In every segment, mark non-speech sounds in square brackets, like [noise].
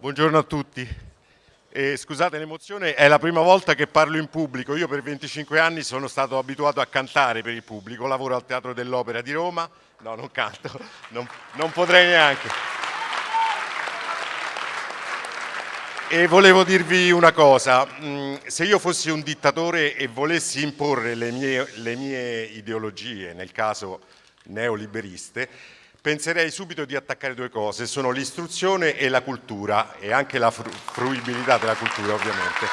Buongiorno a tutti. Eh, scusate l'emozione, è la prima volta che parlo in pubblico. Io per 25 anni sono stato abituato a cantare per il pubblico, lavoro al Teatro dell'Opera di Roma. No, non canto, non, non potrei neanche. E volevo dirvi una cosa, mm, se io fossi un dittatore e volessi imporre le mie, le mie ideologie, nel caso neoliberiste, penserei subito di attaccare due cose, sono l'istruzione e la cultura e anche la fruibilità della cultura ovviamente.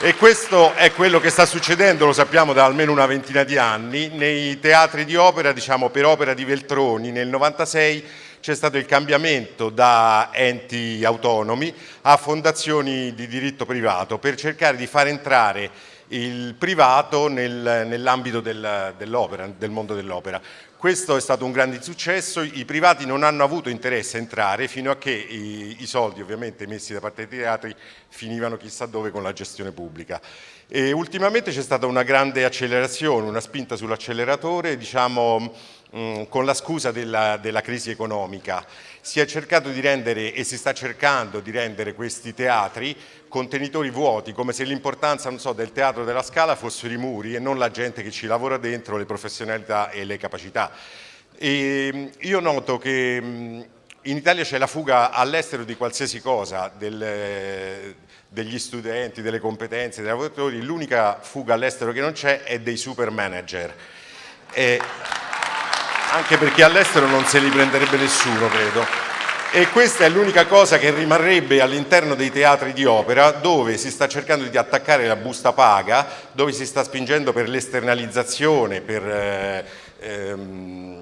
E questo è quello che sta succedendo, lo sappiamo da almeno una ventina di anni, nei teatri di opera, diciamo per opera di Veltroni nel 96 c'è stato il cambiamento da enti autonomi a fondazioni di diritto privato per cercare di far entrare il privato nel, nell'ambito del, dell'opera, del mondo dell'opera. Questo è stato un grande successo, i privati non hanno avuto interesse a entrare fino a che i, i soldi ovviamente messi da parte dei teatri finivano chissà dove con la gestione pubblica. E ultimamente c'è stata una grande accelerazione, una spinta sull'acceleratore, diciamo Mm, con la scusa della, della, crisi economica. Si è cercato di rendere e si sta cercando di rendere questi teatri contenitori vuoti, come se l'importanza so, del teatro della Scala fossero i muri e non la gente che ci lavora dentro, le professionalità e le capacità. E mm, io noto che mm, in Italia c'è la fuga all'estero di qualsiasi cosa, del, degli studenti, delle competenze, dei lavoratori, l'unica fuga all'estero che non c'è è dei super manager. E anche perché all'estero non se li prenderebbe nessuno, credo. E questa è l'unica cosa che rimarrebbe all'interno dei teatri di opera dove si sta cercando di attaccare la busta paga, dove si sta spingendo per l'esternalizzazione, per eh, ehm,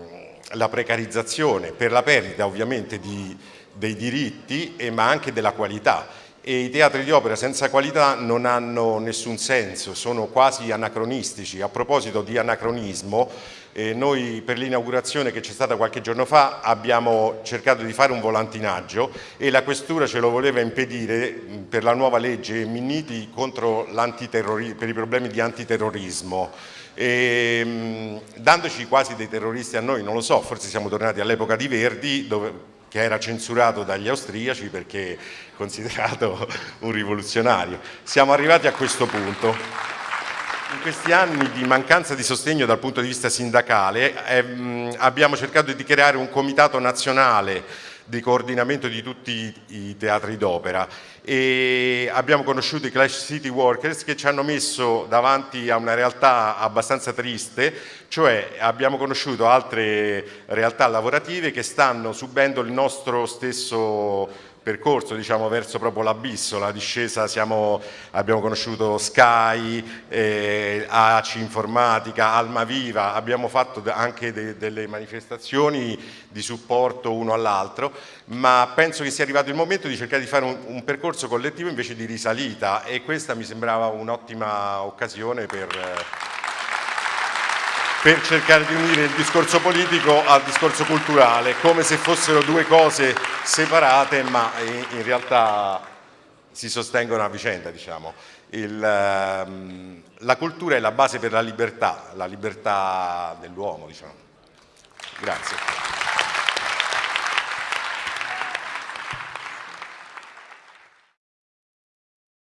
la precarizzazione, per la perdita ovviamente di, dei diritti e, ma anche della qualità e i teatri di opera senza qualità non hanno nessun senso, sono quasi anacronistici. A proposito di anacronismo, eh, noi per l'inaugurazione che c'è stata qualche giorno fa abbiamo cercato di fare un volantinaggio e la questura ce lo voleva impedire per la nuova legge Minniti per i problemi di antiterrorismo. E, mh, dandoci quasi dei terroristi a noi, non lo so, forse siamo tornati all'epoca di Verdi dove che era censurato dagli austriaci perché [laughs] considerato un rivoluzionario. Siamo arrivati a questo punto. In questi anni di mancanza di sostegno dal punto di vista sindacale ehm, abbiamo cercato di creare un comitato nazionale di coordinamento di tutti i teatri d'opera. E abbiamo conosciuto i Clash City Workers che ci hanno messo davanti a una realtà abbastanza triste, cioè abbiamo conosciuto altre realtà lavorative che stanno subendo il nostro stesso percorso diciamo, verso proprio l'abisso, la discesa siamo, abbiamo conosciuto Sky, eh, ACI Informatica, Almaviva, abbiamo fatto anche de delle manifestazioni di supporto uno all'altro, ma penso che sia arrivato il momento di cercare di fare un, un percorso collettivo invece di risalita e questa mi sembrava un'ottima occasione per per cercare di unire il discorso politico al discorso culturale, come se fossero due cose separate ma in realtà si sostengono a vicenda. Diciamo. Il, ehm, la cultura è la base per la libertà, la libertà dell'uomo. Diciamo. Grazie.